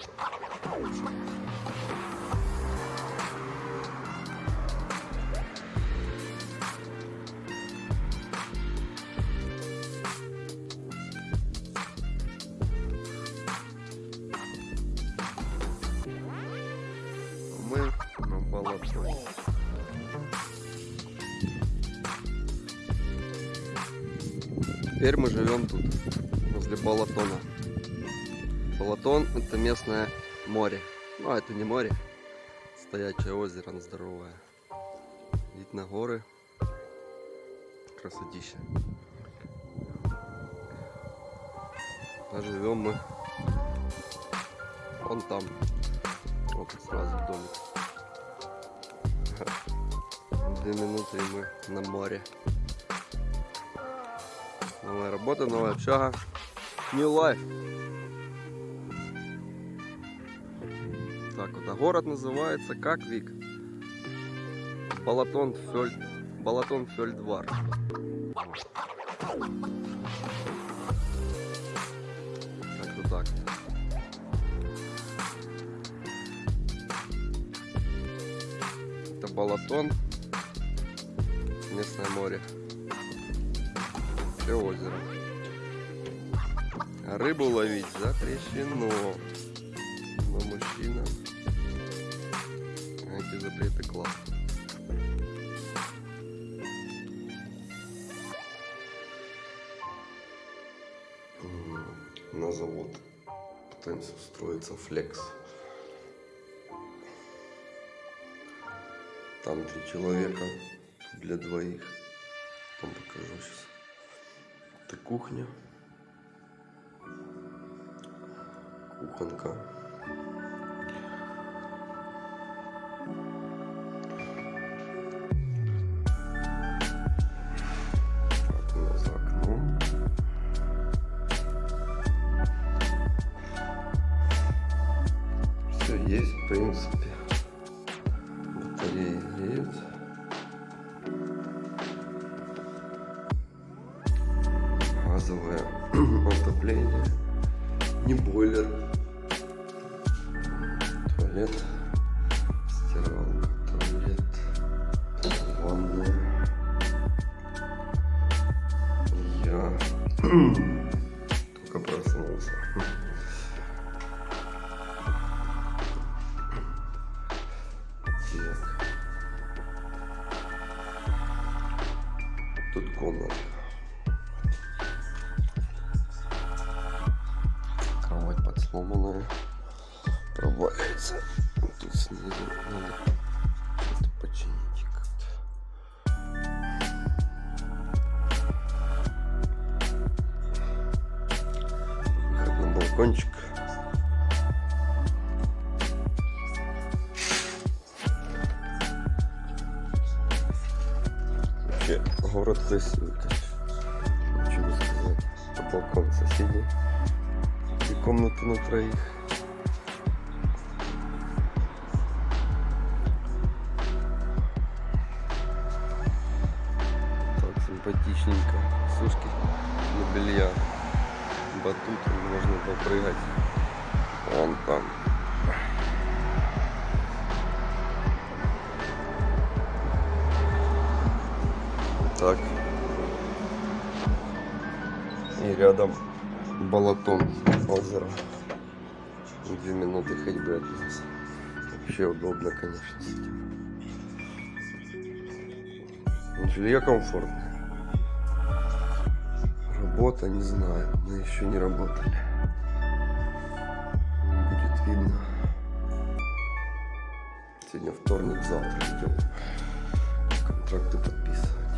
Мы на болото. Теперь мы живем тут, возле Балатона. Балатон это местное море. Ну, а это не море, стоячее озеро здоровое. Вид на горы. Красотища. А живем мы вон там. Вот сразу домик. Две минуты и мы на море. Новая работа, новая общага. New life. Так вот, а город называется как Вик? Балатон Фёль... Балатон Фёльдвар. Как-то так. Это Балатон. Местное море. Все озеро. Рыбу ловить запрещено. Но мужчина эти запреты класс. На завод пытаемся устроиться флекс. Там три человека для двоих. Там покажу сейчас. Это кухня. Кухонка. Есть, в принципе. Батареи газовое отопление, не бойлер, туалет, стиралка, туалет, ванная. Я только проснулся. Так. Тут комната. Кровать подсломанная. Проваливается. Тут снизу надо что-то починить как-то. Выход на балкончик. Вообще, город красивый, конечно. Ничего сказать. По балкон соседей. И комнату на троих. Симпатичненько. Сушки для белья. Батут, можно попрыгать. Вон там. Так. И рядом Балатон, озеро. Две минуты ходьбы от нас. Вообще удобно, конечно. Жилье комфортное. Работа, не знаю, мы еще не работали. Будет видно. Сегодня вторник, завтра идем. Контракты подписывать.